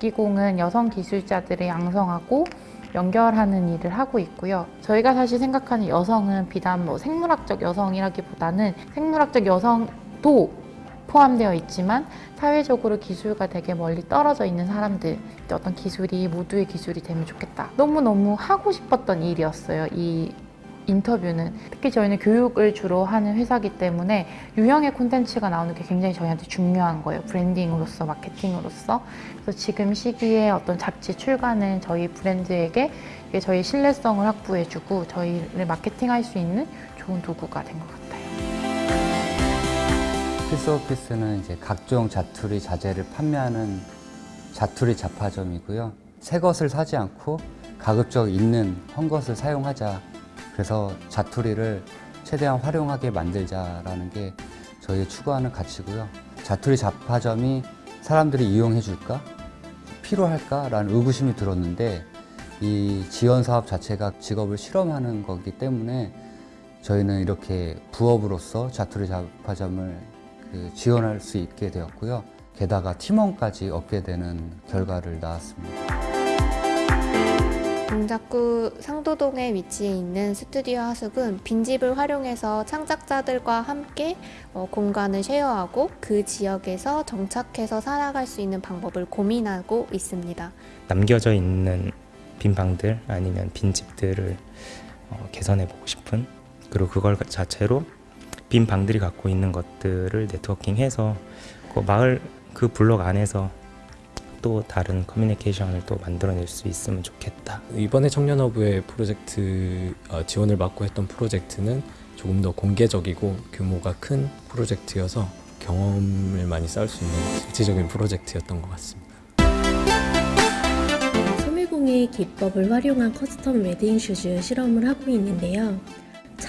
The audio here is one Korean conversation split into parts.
여기공은 여성 기술자들을 양성하고 연결하는 일을 하고 있고요. 저희가 사실 생각하는 여성은 비단 뭐 생물학적 여성이라기보다는 생물학적 여성도 포함되어 있지만 사회적으로 기술과 되게 멀리 떨어져 있는 사람들 어떤 기술이 모두의 기술이 되면 좋겠다. 너무너무 하고 싶었던 일이었어요. 이 인터뷰는 특히 저희는 교육을 주로 하는 회사이기 때문에 유형의 콘텐츠가 나오는 게 굉장히 저희한테 중요한 거예요. 브랜딩으로서, 마케팅으로서. 그래서 지금 시기에 어떤 잡지 출간은 저희 브랜드에게 저희 신뢰성을 확보해주고 저희를 마케팅할 수 있는 좋은 도구가 된 것 같아요. 필수 오피스는 이제 각종 자투리 자재를 판매하는 자투리 잡화점이고요. 새 것을 사지 않고 가급적 있는 헌 것을 사용하자. 그래서 자투리를 최대한 활용하게 만들자라는 게 저희 추구하는 가치고요. 자투리 잡화점이 사람들이 이용해 줄까? 필요할까라는 의구심이 들었는데 이 지원 사업 자체가 직업을 실험하는 거기 때문에 저희는 이렇게 부업으로서 자투리 잡화점을 그 지원할 수 있게 되었고요. 게다가 팀원까지 얻게 되는 결과를 낳았습니다. 동작구 상도동에 위치해 있는 스튜디오 하숙은 빈집을 활용해서 창작자들과 함께 어, 공간을 쉐어하고 그 지역에서 정착해서 살아갈 수 있는 방법을 고민하고 있습니다. 남겨져 있는 빈 방들 아니면 빈 집들을 어, 개선해 보고 싶은 그리고 그걸 자체로 빈 방들이 갖고 있는 것들을 네트워킹해서 그 마을 그 블록 안에서 또 다른 커뮤니케이션을 또 만들어낼 수 있으면 좋겠다. 이번에 청년허브의 프로젝트 어, 지원을 받고 했던 프로젝트는 조금 더 공개적이고 규모가 큰 프로젝트여서 경험을 많이 쌓을 수 있는 실질적인 프로젝트였던 것 같습니다. 섬유공예 기법을 활용한 custom wedding shoes 실험을 하고 있는데요.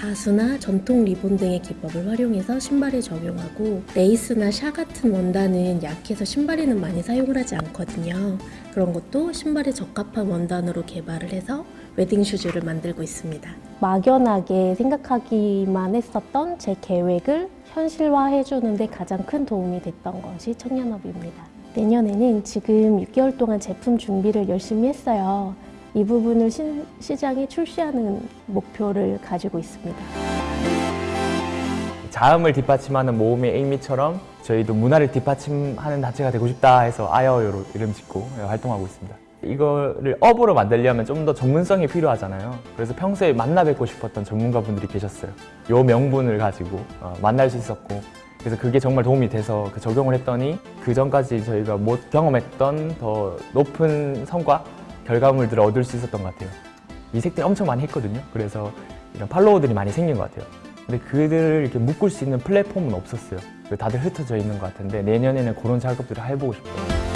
자수나 전통 리본 등의 기법을 활용해서 신발에 적용하고 레이스나 샤 같은 원단은 약해서 신발에는 많이 사용을 하지 않거든요. 그런 것도 신발에 적합한 원단으로 개발을 해서 웨딩 슈즈를 만들고 있습니다. 막연하게 생각하기만 했었던 제 계획을 현실화해 주는 데 가장 큰 도움이 됐던 것이 청년업입니다. 내년에는 지금 6개월 동안 제품 준비를 열심히 했어요. 이 부분을 신, 시장에 출시하는 목표를 가지고 있습니다. 자음을 뒷받침하는 모음의 에이미처럼 저희도 문화를 뒷받침하는 단체가 되고 싶다 해서 아여요로 이름 짓고 활동하고 있습니다. 이거를 업으로 만들려면 좀 더 전문성이 필요하잖아요. 그래서 평소에 만나 뵙고 싶었던 전문가분들이 계셨어요. 요 명분을 가지고 어, 만날 수 있었고 그래서 그게 정말 도움이 돼서 그 적용을 했더니 그 전까지 저희가 못 경험했던 더 높은 성과 결과물들을 얻을 수 있었던 것 같아요. 이색들이 엄청 많이 했거든요. 그래서 이런 팔로워들이 많이 생긴 것 같아요. 근데 그들을 이렇게 묶을 수 있는 플랫폼은 없었어요. 다들 흩어져 있는 것 같은데 내년에는 그런 작업들을 해보고 싶어요.